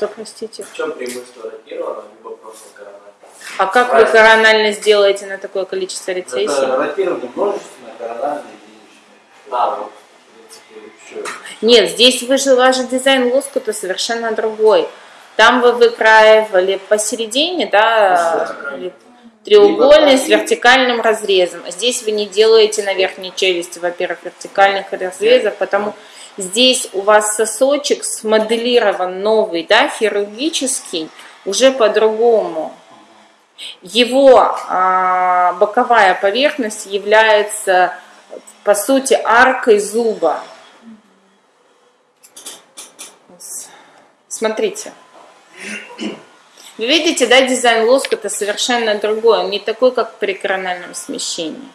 Что, простите? В чем преимущество ротированного либо просто коронального? А как вы коронально сделаете на такое количество рецессий? Это ротирование множественное, корональное, единичное. А, вот. Нет, здесь вы же, ваш дизайн лоскута совершенно другой. Там вы выкраивали посередине, да, треугольный с вертикальным разрезом. А Здесь вы не делаете на верхней челюсти, во-первых, вертикальных разрезов, потому здесь у вас сосочек смоделирован новый, да, хирургический, уже по-другому. Его а, боковая поверхность является, по сути, аркой зуба. Смотрите. Вы видите, да, дизайн лоскута совершенно другой, не такой, как при корональном смещении.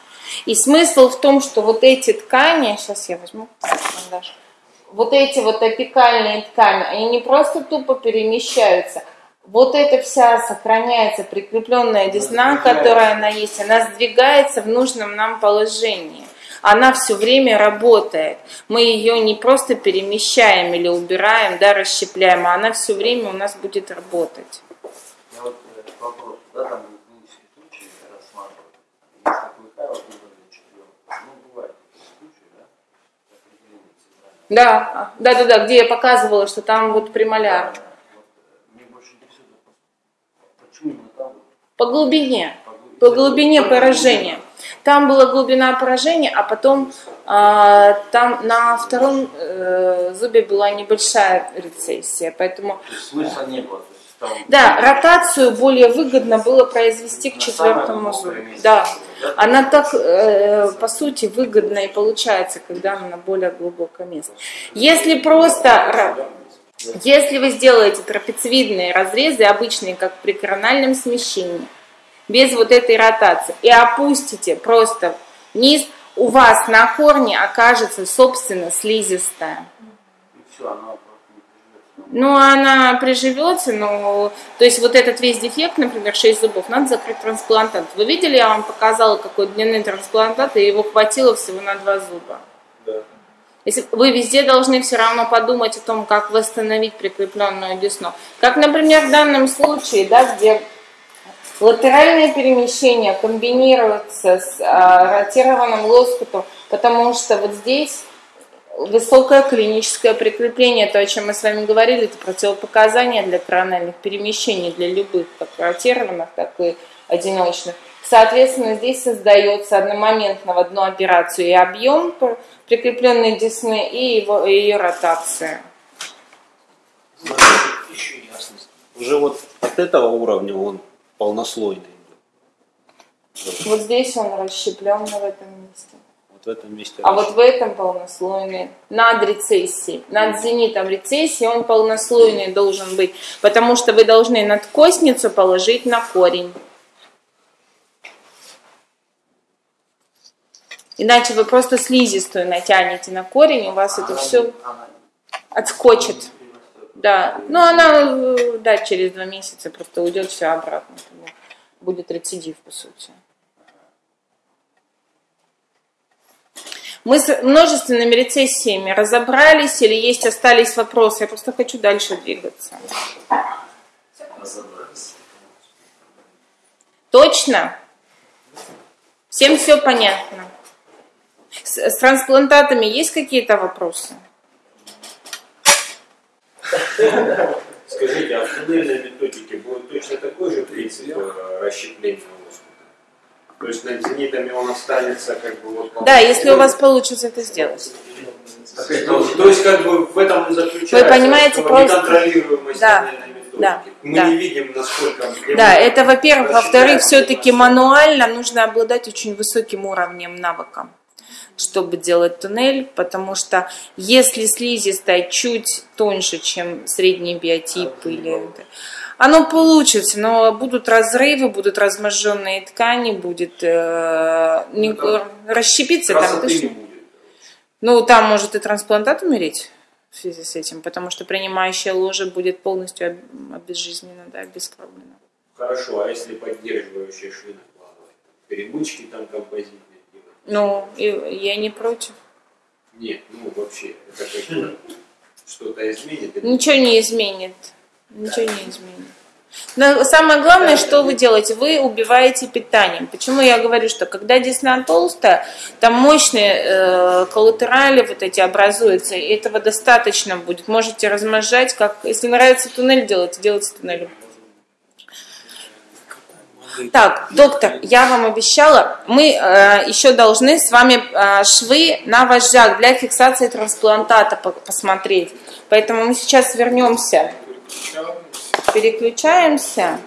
И смысл в том, что вот эти ткани, сейчас я возьму карандаш, вот эти вот апикальные ткани, они не просто тупо перемещаются, вот эта вся сохраняется прикрепленная десна, которая она есть, она сдвигается в нужном нам положении. Она все время работает. Мы ее не просто перемещаем или убираем, да, расщепляем, а она все время у нас будет работать. Я вот вопрос, да, там Да, да, да, да, где я показывала, что там вот премоляр. Э, По глубине, по глубине? поражения. Там была глубина поражения, а потом а, там на втором э, зубе была небольшая рецессия, поэтому смысла не было. Там да, ротацию более выгодно было произвести к четвертому зубу. Да, она так, э, по сути, выгодно и получается, когда она на более глубокое место. Если просто, если вы сделаете трапециевидные разрезы, обычные, как при корональном смещении, без вот этой ротации, и опустите просто вниз, у вас на корне окажется, собственно, слизистая. И все, приживется. Ну, она приживется, но... То есть вот этот весь дефект, например, 6 зубов, надо закрыть трансплантат. Вы видели, я вам показала, какой длины трансплантат, и его хватило всего на 2 зуба. Да. Если вы везде должны все равно подумать о том, как восстановить прикрепленную десну. Как, например, в данном случае, да, где латеральное перемещение комбинируется с а, ротированным лоскутом, потому что вот здесь высокое клиническое прикрепление, то, о чем мы с вами говорили, это противопоказания для корональных перемещений, для любых, как ротированных, так и одиночных. Соответственно, здесь создается одномоментно в одну операцию и объем пр- прикрепленной десны, и его, и ее ротация. Еще ясность. Уже вот от этого уровня он полнослойный. Вот здесь он расщеплен в этом месте. В этом месте. А вот в этом полнослойный, над рецессией, над зенитом рецессии он полнослойный должен быть, потому что вы должны надкосницу положить на корень. Иначе вы просто слизистую натянете на корень, у вас это все она отскочит. Да, ну она, э, да, через два месяца просто уйдет все обратно. Будет рецидив, по сути. Мы с множественными рецессиями разобрались или есть остались вопросы? Я просто хочу дальше двигаться. Разобрались. Точно? Всем все понятно? С, с трансплантатами есть какие-то вопросы? Скажите, а в туннельной методике будет точно такой же принцип э, расщепления? То есть над зенитами он останется как бы вот... Да, если у вас получится это сделать. То, есть как бы в этом и заключается Вы понимаете, что просто- неконтролируемость Да, да, Мы да. не видим, насколько... Да, это во-первых. Во-вторых, все-таки мануально нужно обладать очень высоким уровнем навыка, чтобы делать туннель, потому что если слизистая чуть тоньше, чем средний биотип или... Оно получится, но будут разрывы, будут разможженные ткани, будет э, не- Ну, расщепиться там точно. Ну, там может и трансплантат умереть в связи с этим, потому что принимающая ложа будет полностью об- обезжизнена, да, обескровлена. Хорошо, а если поддерживающие швы накладывать? Перемычки там композитные? Ну, и я не против. Нет, ну вообще, это как что-то изменит? Ничего не изменит. Ничего не изменит. Но самое главное, что вы делаете, вы убиваете питанием. Почему я говорю, что когда десна толстая, там мощные э, коллатерали вот эти образуются, и этого достаточно будет. Можете размножать, как если нравится туннель делать, делайте туннель. Так, доктор, я вам обещала, мы э, еще должны с вами э, швы на вожжах для фиксации трансплантата по- посмотреть. Поэтому мы сейчас вернемся. Переключаемся.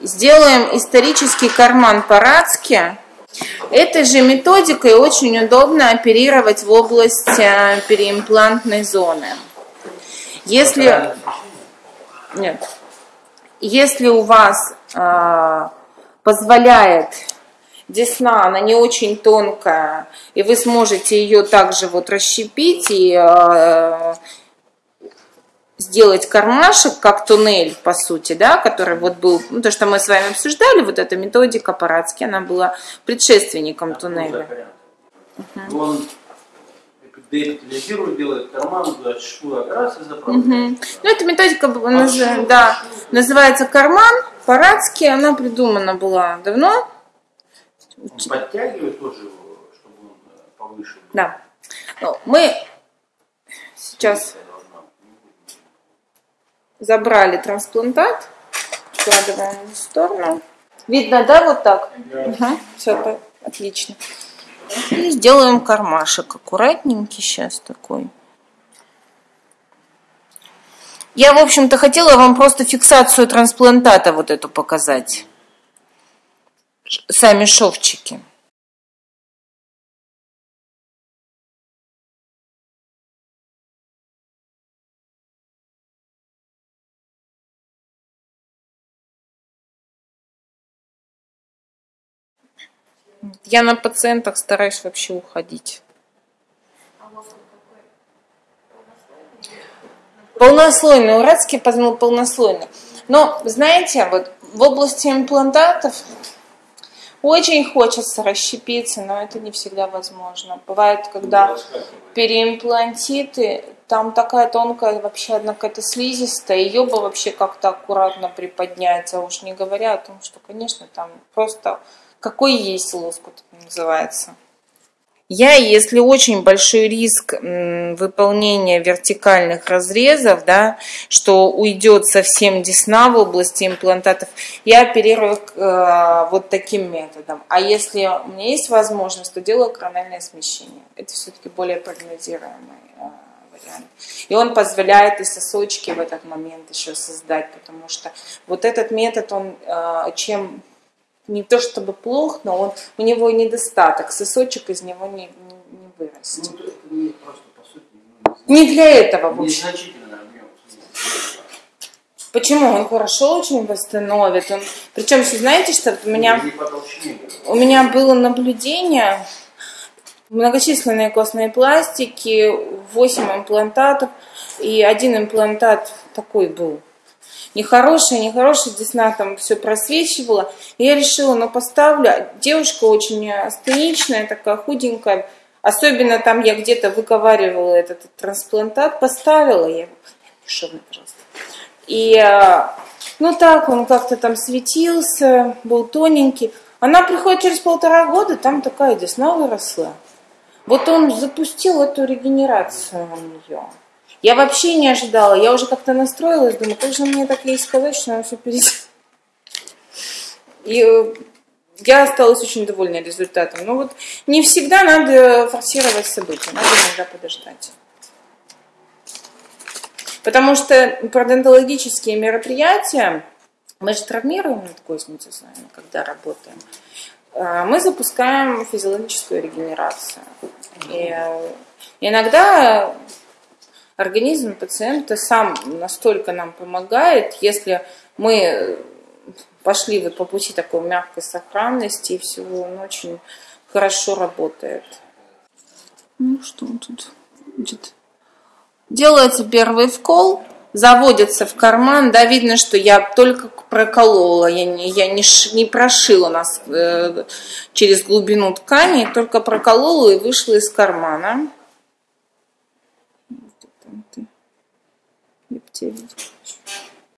Сделаем исторический карман по-радски. Этой же методикой очень удобно оперировать в область э, переимплантной зоны. Если, нет, если у вас э, позволяет десна, она не очень тонкая, и вы сможете ее также вот расщепить и э, сделать кармашек, как туннель, по сути, да, который вот был, ну, то, что мы с вами обсуждали, вот эта методика Парацки, она была предшественником туннеля. Он деэпитализирует, делает карман, шву раз и заправляет. Мгм. Ну, эта методика наз- да, называется карман, Парацки, она придумана была давно, подтягивает тоже чтобы он повыше был. да. Ну, мы сейчас забрали трансплантат, складываем в сторону. Видно, да, вот так? все, отлично. И сделаем кармашек аккуратненький сейчас такой. Я, в общем-то, хотела вам просто фиксацию трансплантата вот эту показать. Сами шовчики. Я на пациентах стараюсь вообще уходить. Полнослойный, уральский полнослойный. Но, знаете, вот в области имплантатов очень хочется расщепиться, но это не всегда возможно. Бывает, когда переимплантиты, там такая тонкая вообще одна какая-то слизистая, ее бы вообще как-то аккуратно приподнять, а уж не говоря о том, что, конечно, там просто какой есть лоскут называется. Я, если очень большой риск выполнения вертикальных разрезов, да, что уйдет совсем десна в области имплантатов, я оперирую э, вот таким методом. А если у меня есть возможность, то делаю корональное смещение. Это все-таки более прогнозируемый э, вариант. И он позволяет и сосочки в этот момент еще создать, потому что вот этот метод, он э, чем не то чтобы плох, но он, у него недостаток, сосочек из него не, не, не вырастет. Ну, это не просто, сути, ну, Не для этого, в общем. Почему? Он хорошо очень восстановит. Он... Причем, все знаете, что у меня, Не у меня было наблюдение, многочисленные костные пластики, 8 имплантатов, и один имплантат такой был нехорошая, нехорошая, десна там все просвечивала. И я решила, ну поставлю. Девушка очень астеничная, такая худенькая. Особенно там я где-то выковаривала этот трансплантат, поставила я его. Пожалуйста. И, а, ну так, он как-то там светился, был тоненький. Она приходит через полтора года, там такая десна выросла. Вот он запустил эту регенерацию у нее. Я вообще не ожидала. Я уже как-то настроилась, думаю, как же мне так ей сказать, что она все перед... И э, я осталась очень довольна результатом. Но вот не всегда надо форсировать события, надо иногда подождать. Потому что пародонтологические мероприятия, мы же травмируем надкостницу с вами, когда работаем, э, мы запускаем физиологическую регенерацию. И э, иногда организм пациента сам настолько нам помогает, если мы пошли вот по пути такой мягкой сохранности и всего, он очень хорошо работает. Ну что тут? Значит, делается первый вкол, заводится в карман, да, видно, что я только проколола, я не, я не, ш- не прошила нас э, через глубину ткани, только проколола и вышла из кармана. Ептель.